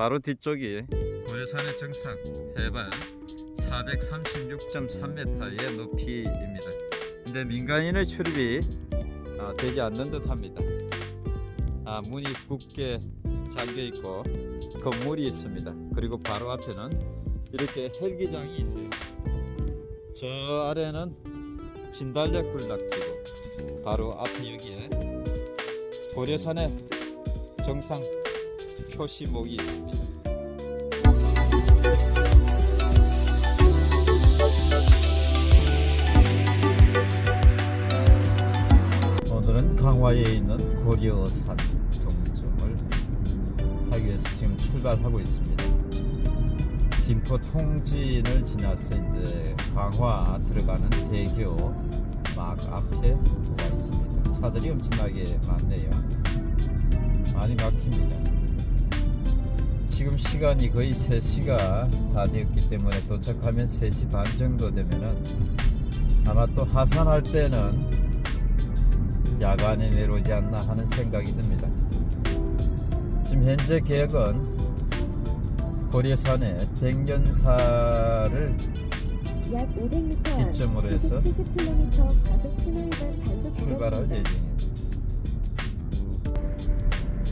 바로 뒤쪽이 고려산의 정상 해발 436.3m의 높이입니다. 근데 민간인의 출입이 아, 되지 않는 듯 합니다. 아, 문이 굳게 잠겨 있고 건물이 있습니다. 그리고 바로 앞에는 이렇게 헬기장이 있어요. 저 아래는 진달래 굴락지고 바로 앞에 여기에 고려산의 정상 표시목이 있습니다. 오늘은 강화에 있는 고려산 정점을 하기 위해서 지금 출발하고 있습니다. 김포 통진을 지나서 이제 강화 들어가는 대교 막 앞에 와 있습니다. 차들이 엄청나게 많네요. 많이 막힙니다. 지금 시간이 거의 3시가 다 되었기 때문에 도착하면 3시 반 정도 되면은 아마 또 하산할 때는 야간에 내려오지 않나 하는 생각이 듭니다. 지금 현재 계획은 고려산의 백년사를 약 500m 기점으로 해서 70km 과속 신호위반 단속 출발할. 예정입니다.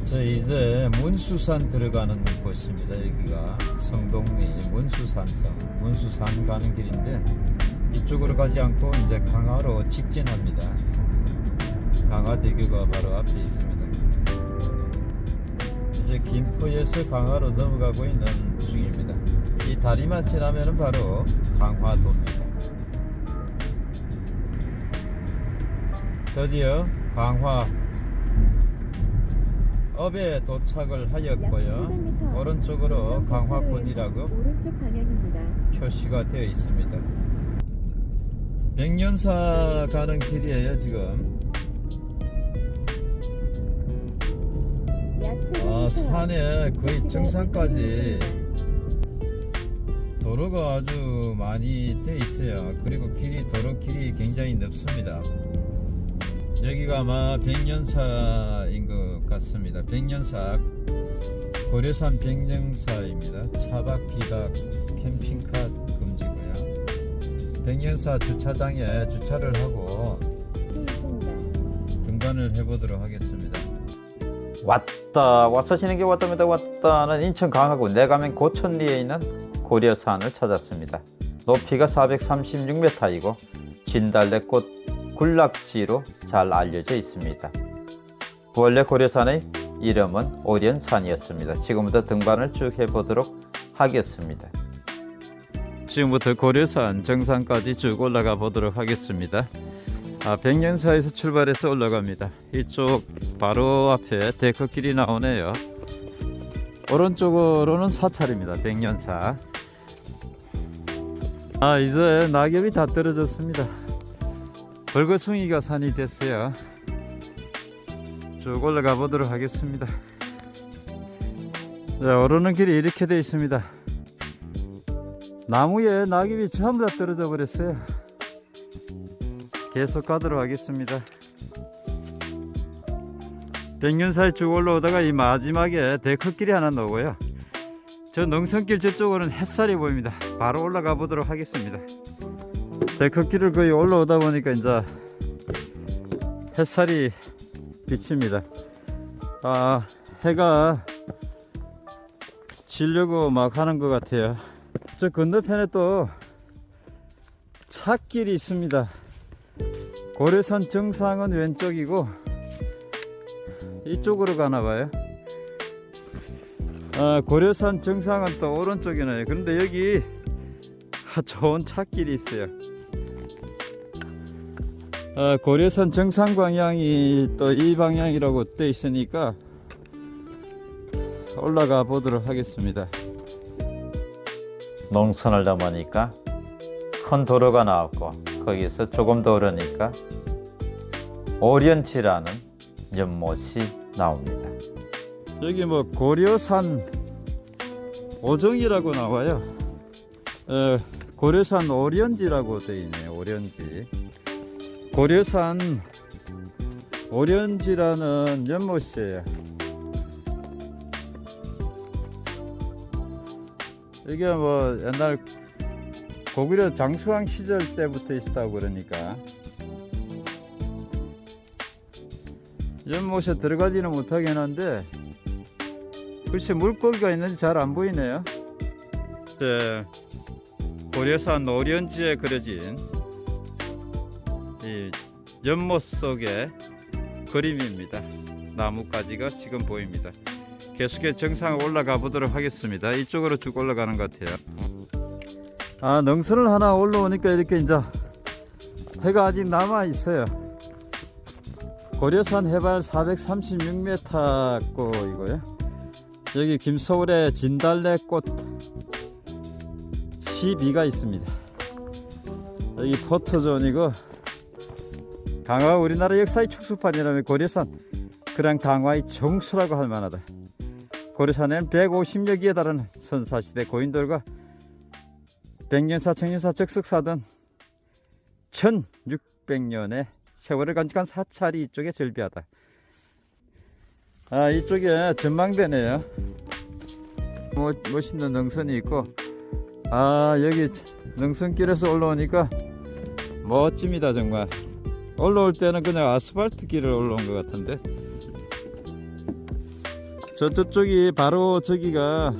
저 이제 문수산 들어가는 곳입니다. 여기가 성동리 문수산성 문수산 가는 길인데 이쪽으로 가지 않고 이제 강화로 직진합니다. 강화대교가 바로 앞에 있습니다. 이제 김포에서 강화로 넘어가고 있는 중입니다. 이 다리만 지나면 은 바로 강화도입니다. 드디어 강화 업에 도착을 약 하였고요. 700m 오른쪽으로 강화군이라고. 표시가 되어 있습니다. 백년사 가는 길이에요 지금. 약 700m 아 산에 거의 정상까지. 도로가 아주 많이 돼 있어요. 그리고 길이 도로 길이 굉장히 넓습니다. 여기가 아마 백년사인 것 같습니다. 백년사 고려산 백년사입니다. 차박 비박 캠핑카 금지고요. 백년사 주차장에 주차를 하고. 등반을 해보도록 하겠습니다. 왔다 왔어 지는 게 왔답니다 왔다는 인천 강화군 내가면 고천리에 있는 고려산을 찾았습니다 높이가 436m이고 진달래꽃 군락지로 잘 알려져 있습니다 원래 고려산의 이름은 오련산이었습니다 지금부터 등반을 쭉 해보도록 하겠습니다 지금부터 고려산 정상까지 쭉 올라가 보도록 하겠습니다. 아, 백년사에서 출발해서 올라갑니다. 이쪽 바로 앞에 데크길이 나오네요. 오른쪽으로는 사찰입니다. 백년사. 아 이제 낙엽이 다 떨어졌습니다. 벌거숭이가 산이 됐어요. 쭉 올라가 보도록 하겠습니다. 네, 오르는 길이 이렇게 되어 있습니다. 나무에 낙엽이 전부 다 떨어져 버렸어요. 계속 가도록 하겠습니다. 백년사에 쭉 올라오다가 이 마지막에 데크길이 하나 나오고요. 저 능선길 저쪽으로는 햇살이 보입니다. 바로 올라가 보도록 하겠습니다. 데크길을 거의 올라오다 보니까 이제 햇살이 비칩니다. 아, 해가 지려고 막 하는 것 같아요. 저 건너편에 또 찻길이 있습니다. 고려산 정상은 왼쪽이고 이쪽으로 가나 봐요. 아, 고려산 정상은 또 오른쪽이네요. 그런데 여기 아, 좋은 찻길이 있어요. 아, 고려산 정상 방향이 또 이 방향이라고 돼 있으니까 올라가 보도록 하겠습니다. 농선을 넘으니까 큰 도로가 나왔고 거기서 조금 더 오르니까 오련치라는 연못이 나옵니다 여기 뭐 고려산 오정이라고 나와요. 어, 고려산 오련지라고 되어 있네요. 오련지. 고려산 오련지라는 연못이에요. 이게 뭐 옛날 고구려 장수왕 시절 때부터 있었다고 그러니까 연못에 들어가지는 못하긴 한데 글쎄 물고기가 있는지 잘 안 보이네요. 네, 고려산 오련지에 그려진 이 연못 속의 그림입니다. 나뭇가지가 지금 보입니다. 계속해서 정상 올라가 보도록 하겠습니다. 이쪽으로 쭉 올라가는 것 같아요. 아 능선을 하나 올라오니까 이렇게 이제 해가 아직 남아 있어요. 고려산 해발 436m 고이고요. 여기 김서울의 진달래꽃 12가 있습니다. 여기 포토존이고 강화 우리나라 역사의 축소판이라면 고려산 그랑 강화의 정수라고 할 만하다. 고려산에는 150여 기에 달하는 선사시대 고인돌과 백년사 청년사 적석사 등 1600년의 세월을 간직한 사찰이 이쪽에 절비하다. 아 이쪽에 전망대네요. 뭐, 멋있는 능선이 있고 아 여기 능선길에서 올라오니까 멋집니다 정말. 올라올 때는 그냥 아스팔트 길을 올라온 것 같은데. 저 저쪽이 바로 저기가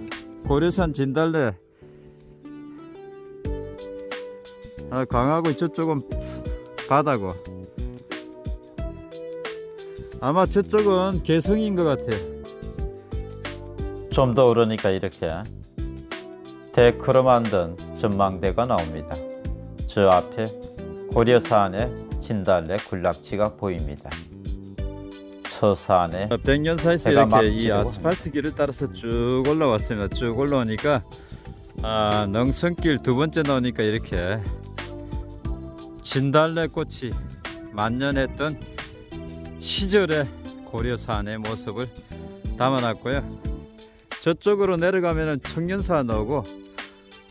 고려산 진달래. 아, 강하고 저쪽은 바다고. 아마 저쪽은 개성인 것 같아요 좀 더 오르니까 이렇게 데크로 만든 전망대가 나옵니다. 저 앞에 고려산의 진달래 군락지가 보입니다. 서산에 백년사에서 해가 막 이렇게 이. 아스팔트 길을 따라서 쭉 올라왔습니다 쭉 올라오니까 아, 능선길 두 번째 나오니까 이렇게 진달래 꽃이 만년했던 시절의 고려산의 모습을 담아놨고요 저쪽으로 내려가면은 청년사 나오고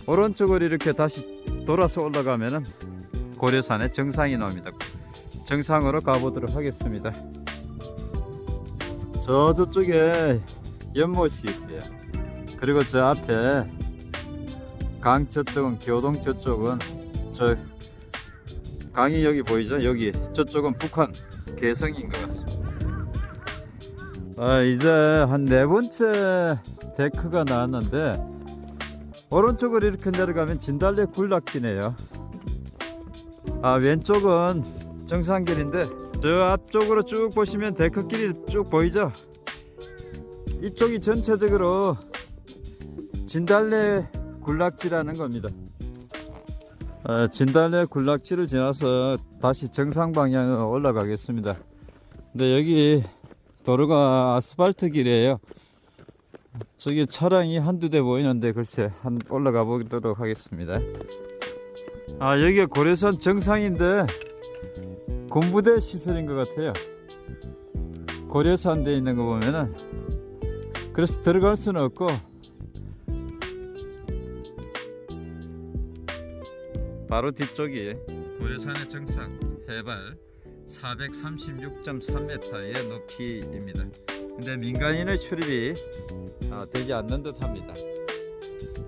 오른쪽으로 이렇게 다시 돌아서 올라가면은 고려산의 정상이 나옵니다 정상으로 가보도록 하겠습니다 저 저쪽에 연못이 있어요. 그리고 저 앞에 강 저쪽은 교동 저쪽은 저 강이 여기 보이죠? 여기 저쪽은 북한 개성인 것 같습니다. 아 이제 한 네 번째 데크가 나왔는데 오른쪽으로 이렇게 내려가면 진달래 군락지네요. 아 왼쪽은 정상길인데 저 앞쪽으로 쭉 보시면 데크길이 쭉 보이죠? 이쪽이 전체적으로 진달래 군락지라는 겁니다. 어, 진달래 군락지를 지나서 다시 정상 방향으로 올라가겠습니다. 근데 여기 도로가 아스팔트 길이에요. 저기 차량이 한두 대 보이는데 글쎄 한 올라가 보도록 하겠습니다. 아 여기가 고려산 정상인데 군부대 시설인 것 같아요. 고려산 돼 있는 거 보면은 그래서 들어갈 수는 없고 바로 뒤쪽이 고려산의 정상 해발 436.3m의 높이입니다. 근데 민간인의 출입이 아, 되지 않는 듯 합니다.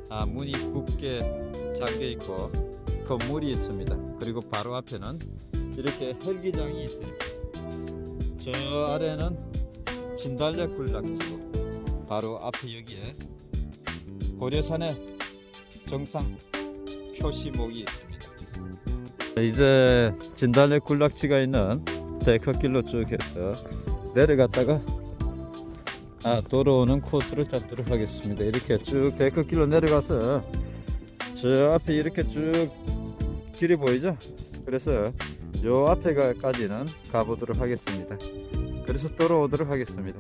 아, 문이 굳게 잠겨 있고 건물이 있습니다. 그리고 바로 앞에는 이렇게 헬기장이 있어요. 저 아래는 진달래 군락지고 바로 앞에 여기에 고려산의 정상 표시목이 있습니다. 이제 진달래 군락지가 있는 데크길로 쭉 해서 내려갔다가 아, 돌아오는 코스를 잡도록 하겠습니다. 이렇게 쭉 데크길로 내려가서 저 앞에 이렇게 쭉 길이 보이죠? 그래서 요 앞에까지는 가보도록 하겠습니다. 그래서 돌아오도록 하겠습니다.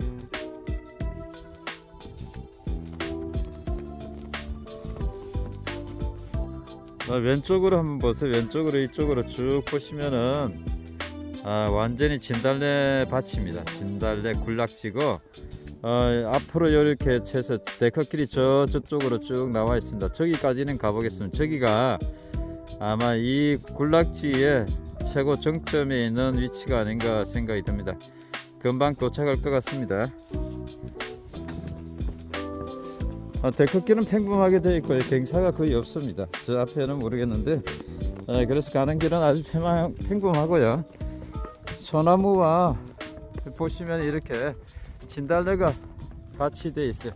아, 왼쪽으로 한번 보세요. 왼쪽으로 이쪽으로 쭉 보시면은 아, 완전히 진달래 밭입니다. 진달래 군락지고 어, 앞으로 이렇게 해서 데크길이 저 저쪽으로 쭉 나와 있습니다. 저기까지는 가보겠습니다. 저기가 아마 이 군락지의 최고 정점에 있는 위치가 아닌가 생각이 듭니다. 금방 도착할 것 같습니다. 아, 데크길은 평범하게 되어 있고요. 경사가 거의 없습니다. 저 앞에는 모르겠는데 아, 그래서 가는 길은 아주 평- 평범하고요. 소나무와 보시면 이렇게 진달래가 같이 되어 있어요.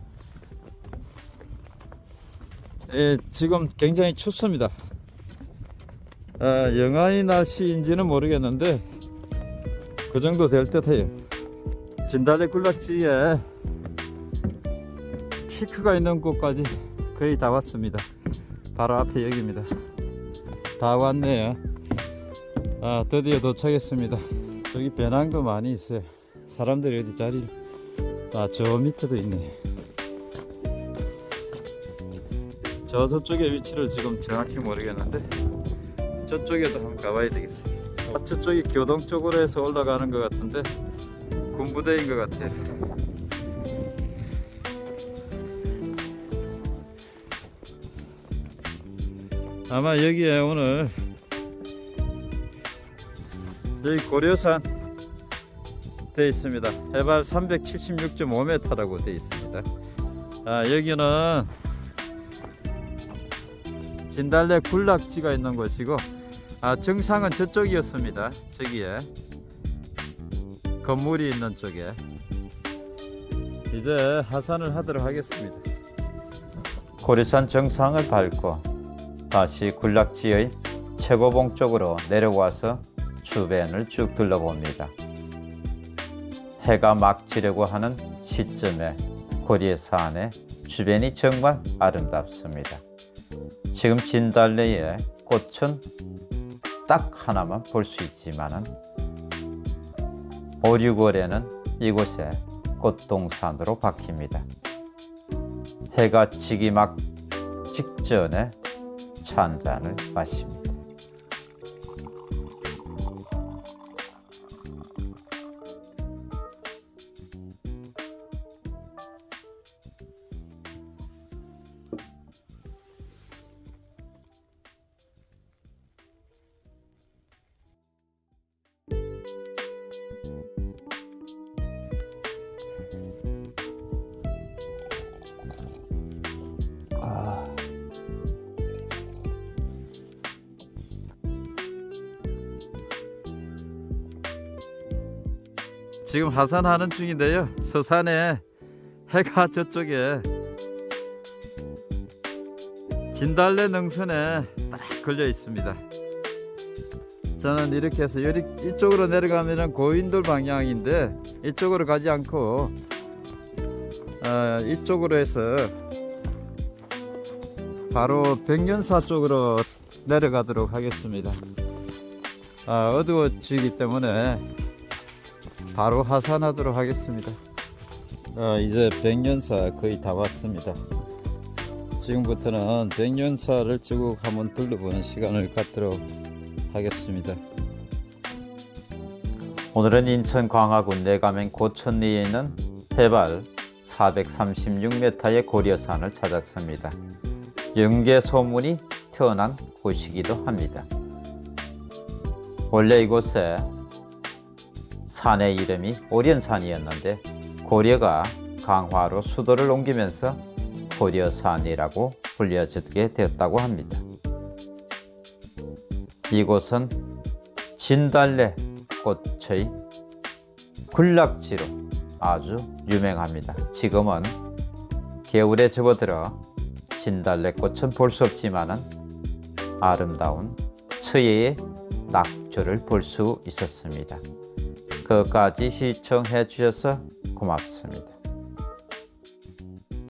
예, 지금 굉장히 춥습니다. 아, 영하의 날씨인지는 모르겠는데 그 정도 될 듯해요. 진달래 굴락지에 피크가 있는 곳까지 거의 다 왔습니다. 바로 앞에 여기입니다. 다 왔네요. 아, 드디어 도착했습니다. 여기 배낭도 많이 있어요. 사람들이 어디 자리? 아, 저 밑에도 있네. 저 저쪽의 위치를 지금 정확히 모르겠는데 저쪽에도 한번 가봐야 되겠어요. 아, 저쪽이 교동 쪽으로 해서 올라가는 것 같은데 군부대인 것 같아요. 아마 여기에 오늘 여기 고려산 돼 있습니다. 해발 376.5m라고 돼 있습니다. 아, 여기는 진달래 군락지가 있는 곳이고 아, 정상은 저쪽이었습니다. 저기에 건물이 있는 쪽에 이제 하산을 하도록 하겠습니다. 고리산 정상을 밟고 다시 군락지의 최고봉 쪽으로 내려와서 주변을 쭉 둘러봅니다. 해가 막 지려고 하는 시점에 고리산의 주변이 정말 아름답습니다. 지금 진달래의 꽃은 딱 하나만 볼 수 있지만은 5, 6월에는 이곳에 꽃동산으로 바뀝니다. 해가 지기 막 직전에 차한 잔을 마십니다. 지금 하산하는 중인데요. 서산에 해가 저쪽에 진달래 능선에 딱 걸려 있습니다. 저는 이렇게 해서 여기 이쪽으로 내려가면은 고인돌 방향인데 이쪽으로 가지 않고 어, 이쪽으로 해서 바로 백년사 쪽으로 내려가도록 하겠습니다. 아, 어두워지기 때문에 바로 하산하도록 하겠습니다. 아, 이제 백년사 거의 다 왔습니다. 지금부터는 백년사를 쭉 한번 둘러보는 시간을 갖도록 하겠습니다. 오늘은 인천 광화군 내가면 고천리에 있는 해발 436m의 고려산을 찾았습니다. 영계 소문이 태어난 곳이기도 합니다. 원래 이곳에 산의 이름이 오련산이었는데 고려가 강화로 수도를 옮기면서 고려산이라고 불려지게 되었다고 합니다. 이곳은 진달래 꽃의 군락지로 아주 유명합니다. 지금은 겨울에 접어들어 진달래 꽃은 볼 수 없지만은 아름다운 처예의 낙조를 볼 수 있었습니다. 그까지 시청해 주셔서 고맙습니다.